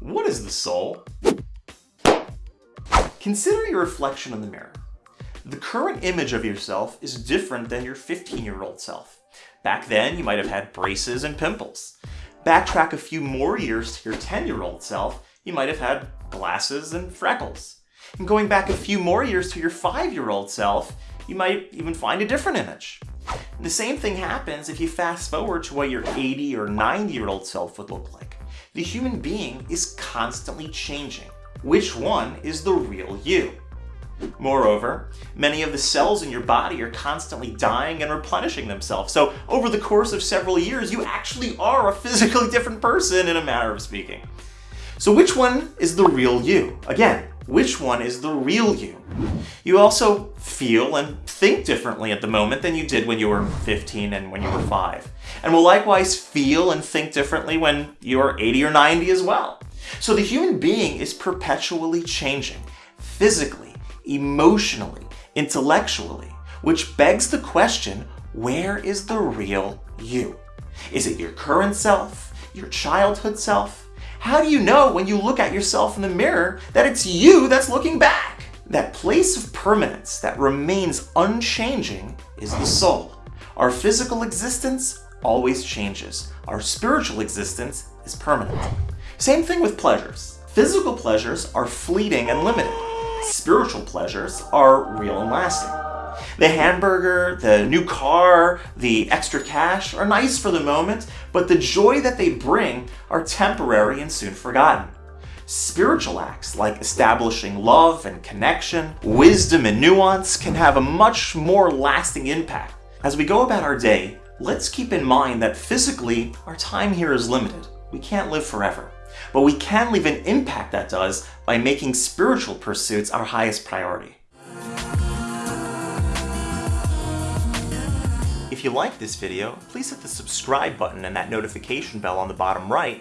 What is the soul? Consider your reflection in the mirror. The current image of yourself is different than your 15-year-old self. Back then, you might have had braces and pimples. Backtrack a few more years to your 10-year-old self, you might have had glasses and freckles. And going back a few more years to your 5-year-old self, you might even find a different image. And the same thing happens if you fast forward to what your 80 or 90 year old self would look like. The human being is constantly changing. Which one is the real you? Moreover, many of the cells in your body are constantly dying and replenishing themselves. So over the course of several years, you actually are a physically different person in a manner of speaking. So which one is the real you? Again, which one is the real you? You also feel and think differently at the moment than you did when you were 15 and when you were 5. And will likewise feel and think differently when you're 80 or 90 as well. So the human being is perpetually changing, physically, emotionally, intellectually, which begs the question, where is the real you? Is it your current self, your childhood self? How do you know when you look at yourself in the mirror that it's you that's looking back? That place of permanence that remains unchanging is the soul. Our physical existence always changes. Our spiritual existence is permanent. Same thing with pleasures. Physical pleasures are fleeting and limited. Spiritual pleasures are real and lasting. The hamburger, the new car, the extra cash are nice for the moment, but the joy that they bring are temporary and soon forgotten. Spiritual acts like establishing love and connection, wisdom and nuance can have a much more lasting impact. As we go about our day, let's keep in mind that physically, our time here is limited. We can't live forever. But we can leave an impact that does by making spiritual pursuits our highest priority. If you like this video, please hit the subscribe button and that notification bell on the bottom right